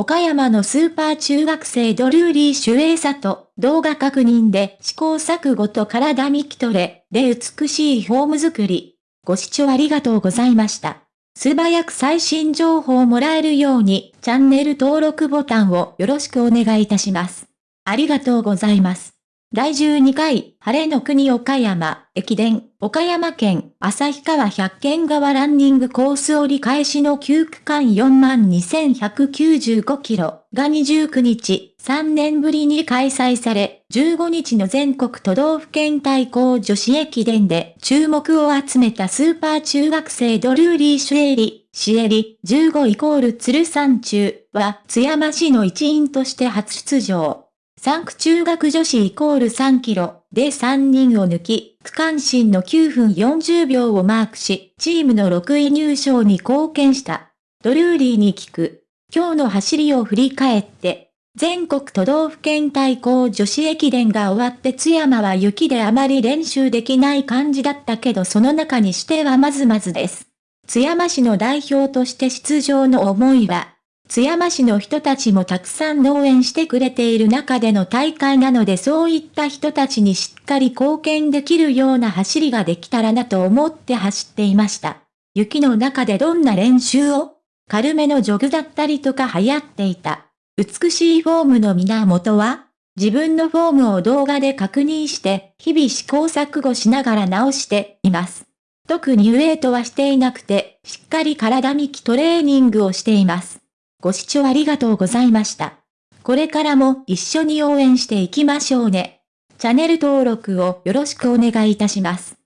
岡山のスーパー中学生ドルーリー・シュエイサと動画確認で試行錯誤と体見きトれで美しいフォーム作り。ご視聴ありがとうございました。素早く最新情報をもらえるようにチャンネル登録ボタンをよろしくお願いいたします。ありがとうございます。第12回、晴れの国岡山、駅伝、岡山県、旭川百軒川ランニングコース折り返しの9区間42,195キロが29日、3年ぶりに開催され、15日の全国都道府県対抗女子駅伝で注目を集めたスーパー中学生ドルーリー・シュエリ、シエリ、15イコール鶴山中は津山市の一員として初出場。3区中学女子イコール3キロで3人を抜き、区間新の9分40秒をマークし、チームの6位入賞に貢献した。ドルーリーに聞く。今日の走りを振り返って、全国都道府県対抗女子駅伝が終わって津山は雪であまり練習できない感じだったけどその中にしてはまずまずです。津山市の代表として出場の思いは、津山市の人たちもたくさん応援してくれている中での大会なのでそういった人たちにしっかり貢献できるような走りができたらなと思って走っていました。雪の中でどんな練習を軽めのジョグだったりとか流行っていた。美しいフォームの源は自分のフォームを動画で確認して日々試行錯誤しながら直しています。特にウェイトはしていなくて、しっかり体幹トレーニングをしています。ご視聴ありがとうございました。これからも一緒に応援していきましょうね。チャンネル登録をよろしくお願いいたします。